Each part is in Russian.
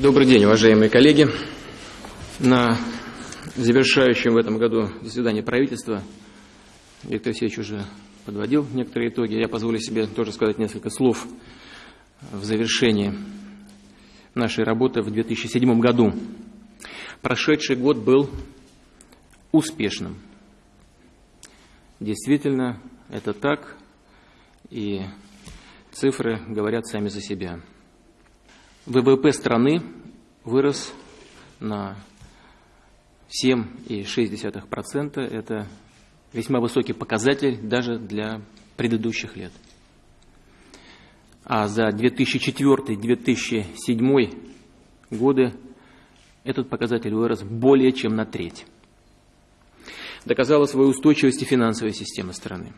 Добрый день, уважаемые коллеги. На завершающем в этом году заседании правительства Виктор Алексеевич уже подводил некоторые итоги. Я позволю себе тоже сказать несколько слов в завершении нашей работы в 2007 году. Прошедший год был успешным. Действительно, это так, и цифры говорят сами за себя. ВВП страны вырос на 7,6%. Это весьма высокий показатель даже для предыдущих лет. А за 2004-2007 годы этот показатель вырос более чем на треть. Доказала свою устойчивость и финансовая система страны.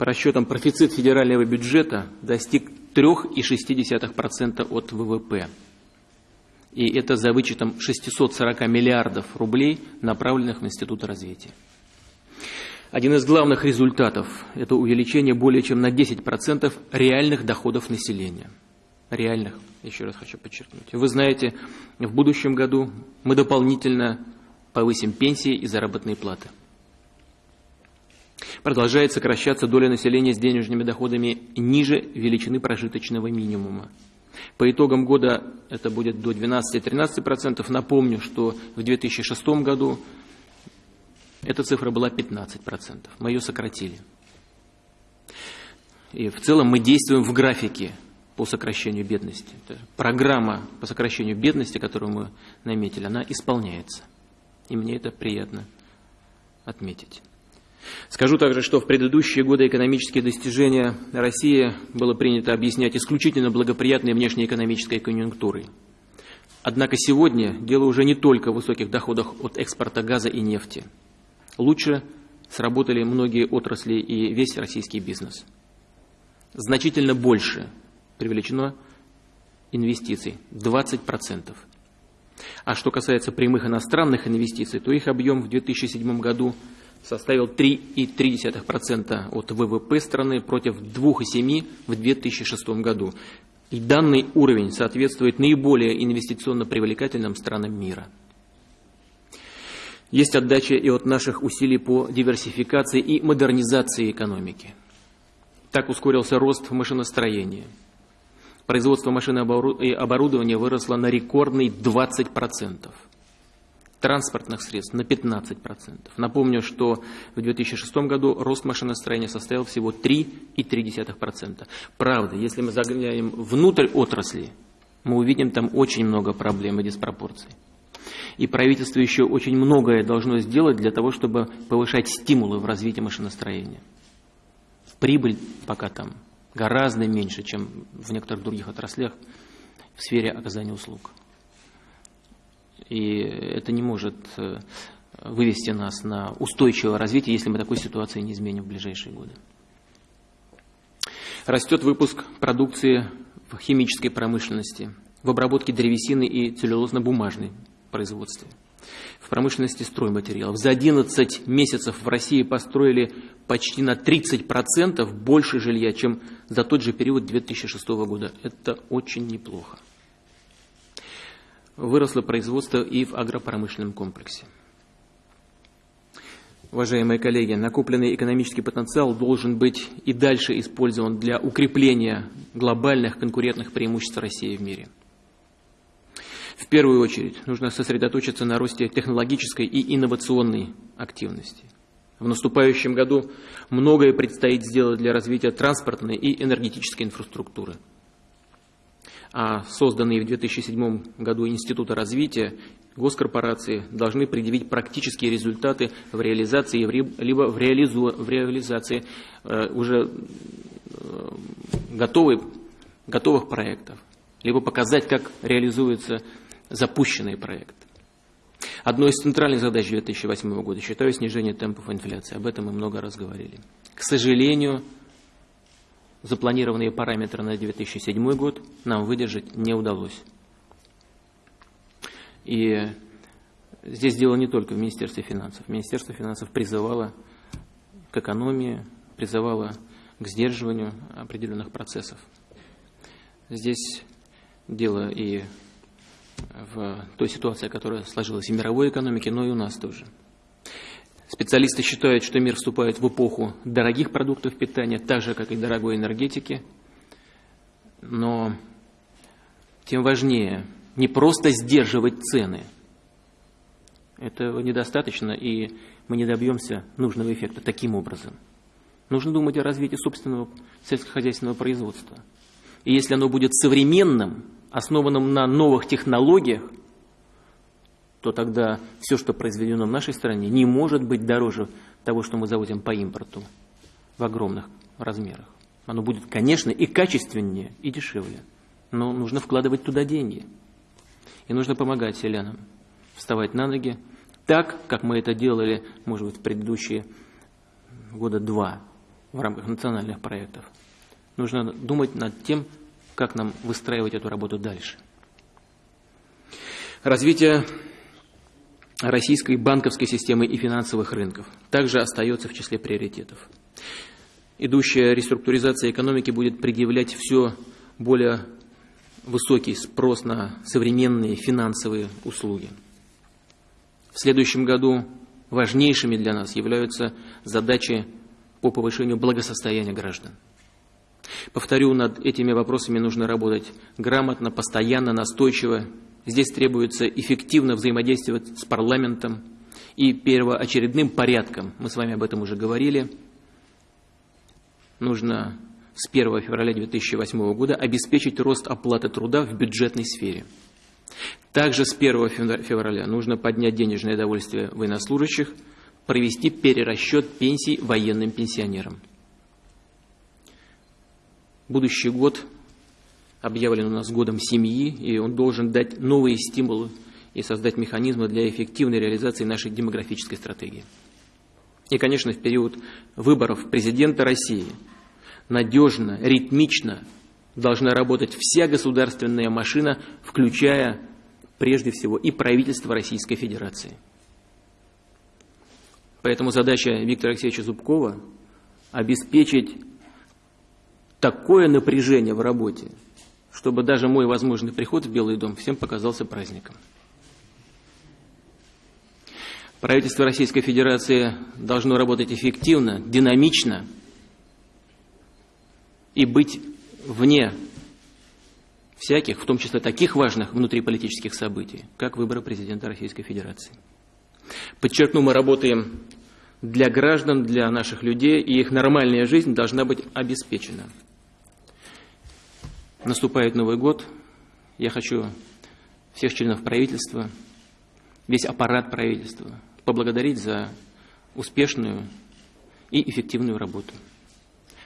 По расчетам, профицит федерального бюджета достиг 3,6% от ВВП. И это за вычетом 640 миллиардов рублей, направленных в Институт развития. Один из главных результатов – это увеличение более чем на 10% реальных доходов населения. Реальных, еще раз хочу подчеркнуть. Вы знаете, в будущем году мы дополнительно повысим пенсии и заработные платы. Продолжает сокращаться доля населения с денежными доходами ниже величины прожиточного минимума. По итогам года это будет до 12-13%. Напомню, что в 2006 году эта цифра была 15%. Мы ее сократили. И в целом мы действуем в графике по сокращению бедности. Программа по сокращению бедности, которую мы наметили, она исполняется. И мне это приятно отметить. Скажу также, что в предыдущие годы экономические достижения России было принято объяснять исключительно благоприятной внешнеэкономической конъюнктурой. Однако сегодня дело уже не только в высоких доходах от экспорта газа и нефти. Лучше сработали многие отрасли и весь российский бизнес. Значительно больше привлечено инвестиций – 20%. А что касается прямых иностранных инвестиций, то их объем в 2007 году – составил 3,3% от ВВП страны против 2,7% в 2006 году. И данный уровень соответствует наиболее инвестиционно привлекательным странам мира. Есть отдача и от наших усилий по диверсификации и модернизации экономики. Так ускорился рост в машиностроении. Производство машин и оборудования выросло на рекордный 20% транспортных средств на 15%. Напомню, что в 2006 году рост машиностроения составил всего 3,3%. Правда, если мы заглянем внутрь отрасли, мы увидим там очень много проблем и диспропорций. И правительство еще очень многое должно сделать для того, чтобы повышать стимулы в развитии машиностроения. Прибыль пока там гораздо меньше, чем в некоторых других отраслях в сфере оказания услуг и это не может э, вывести нас на устойчивое развитие, если мы такой ситуации не изменим в ближайшие годы. Растет выпуск продукции в химической промышленности, в обработке древесины и целлюлозно-бумажной производстве, в промышленности стройматериалов. За 11 месяцев в России построили почти на 30% больше жилья, чем за тот же период 2006 года. Это очень неплохо выросло производство и в агропромышленном комплексе. Уважаемые коллеги, накопленный экономический потенциал должен быть и дальше использован для укрепления глобальных конкурентных преимуществ России в мире. В первую очередь нужно сосредоточиться на росте технологической и инновационной активности. В наступающем году многое предстоит сделать для развития транспортной и энергетической инфраструктуры – созданные в 2007 году Института развития госкорпорации должны предъявить практические результаты в реализации, либо в, реализу, в реализации э, уже э, готовых, готовых проектов, либо показать, как реализуются запущенные проекты. Одной из центральных задач 2008 года считаю снижение темпов инфляции. Об этом мы много раз говорили. К сожалению, запланированные параметры на 2007 год нам выдержать не удалось. И здесь дело не только в Министерстве финансов. Министерство финансов призывало к экономии, призывало к сдерживанию определенных процессов. Здесь дело и в той ситуации, которая сложилась в мировой экономике, но и у нас тоже. Специалисты считают, что мир вступает в эпоху дорогих продуктов питания, так же, как и дорогой энергетики. Но тем важнее не просто сдерживать цены. Этого недостаточно, и мы не добьемся нужного эффекта таким образом. Нужно думать о развитии собственного сельскохозяйственного производства. И если оно будет современным, основанным на новых технологиях, то тогда все, что произведено в нашей стране, не может быть дороже того, что мы завозим по импорту в огромных размерах. Оно будет, конечно, и качественнее, и дешевле. Но нужно вкладывать туда деньги. И нужно помогать селянам вставать на ноги так, как мы это делали, может быть, в предыдущие года два в рамках национальных проектов. Нужно думать над тем, как нам выстраивать эту работу дальше. Развитие российской банковской системы и финансовых рынков также остается в числе приоритетов. Идущая реструктуризация экономики будет предъявлять все более высокий спрос на современные финансовые услуги. В следующем году важнейшими для нас являются задачи по повышению благосостояния граждан. Повторю, над этими вопросами нужно работать грамотно, постоянно, настойчиво. Здесь требуется эффективно взаимодействовать с парламентом и первоочередным порядком, мы с вами об этом уже говорили, нужно с 1 февраля 2008 года обеспечить рост оплаты труда в бюджетной сфере. Также с 1 февраля нужно поднять денежное довольствие военнослужащих, провести перерасчет пенсий военным пенсионерам. Будущий год объявлен у нас годом семьи, и он должен дать новые стимулы и создать механизмы для эффективной реализации нашей демографической стратегии. И, конечно, в период выборов президента России надежно, ритмично должна работать вся государственная машина, включая прежде всего и правительство Российской Федерации. Поэтому задача Виктора Алексеевича Зубкова – обеспечить такое напряжение в работе, чтобы даже мой возможный приход в Белый дом всем показался праздником. Правительство Российской Федерации должно работать эффективно, динамично и быть вне всяких, в том числе таких важных внутриполитических событий, как выборы президента Российской Федерации. Подчеркну, мы работаем для граждан, для наших людей, и их нормальная жизнь должна быть обеспечена. Наступает Новый год. Я хочу всех членов правительства, весь аппарат правительства поблагодарить за успешную и эффективную работу.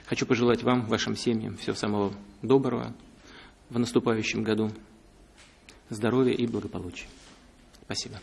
Хочу пожелать вам, вашим семьям всего самого доброго в наступающем году, здоровья и благополучия. Спасибо.